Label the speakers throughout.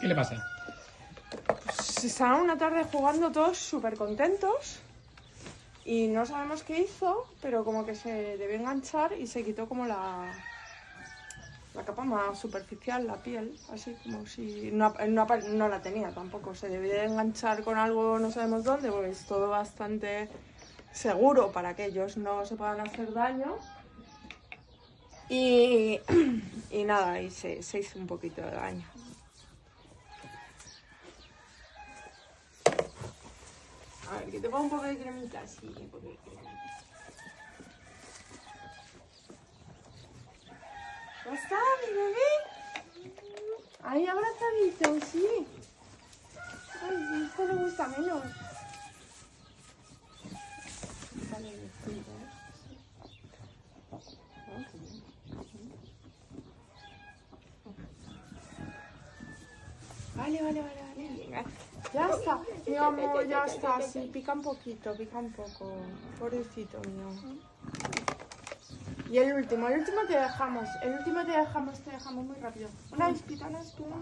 Speaker 1: ¿Qué le pasa?
Speaker 2: Pues estaban una tarde jugando todos súper contentos y no sabemos qué hizo, pero como que se debió enganchar y se quitó como la, la capa más superficial, la piel, así como si no, la tenía tampoco. Se debió de enganchar con algo no sabemos dónde, porque es todo bastante seguro para que ellos no se puedan hacer daño. Y, y nada, y se, se hizo un poquito de daño. Que te pongo un poco de cremita, sí, un poco de cremita. ¿Ya está, mi bebé? Ahí abrazadito, sí. Ay, esto le gusta menos. Vale, distinto, ¿eh? Ah, qué bien. Vale, vale, vale, vale. Ya está, mi amor, ya está. Sí, pica un poquito, pica un poco. Pobrecito mío. Y el último, el último te dejamos. El último te dejamos, te dejamos muy rápido. Una espita, una espita.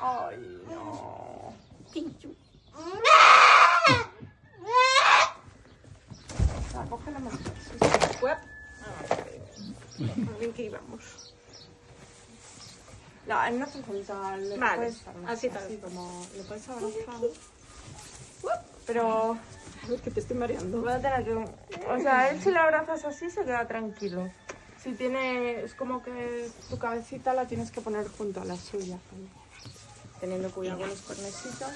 Speaker 2: Ay, no. Va, cógela. Ah, bien que íbamos. No, no hace falta. Le
Speaker 3: Vale,
Speaker 2: puedes dar más,
Speaker 3: así tal.
Speaker 2: así como le puedes abrazar. Pero
Speaker 3: A ver, que te estoy mareando.
Speaker 2: voy a tener que. O sea, él si le abrazas así se queda tranquilo. Si tiene. Es como que tu cabecita la tienes que poner junto a la suya. Teniendo cuidado con los cuernecitos.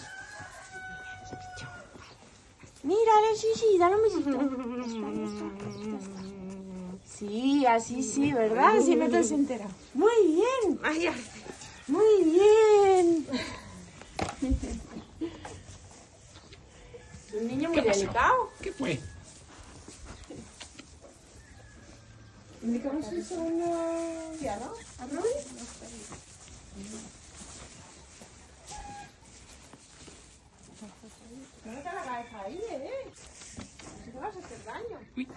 Speaker 2: Mírale, sí, sí, dale un besito. Sí, así sí, ¿verdad? Si no te has enterado. Muy bien,
Speaker 3: Ay, ay.
Speaker 2: muy bien. Un niño muy delicado.
Speaker 1: ¿Qué fue?
Speaker 2: ¿Indicamos el segundo día, no? ¿A Rubí? No te la cabeza ahí, ¿eh? Te vas a hacer daño.
Speaker 1: Uy.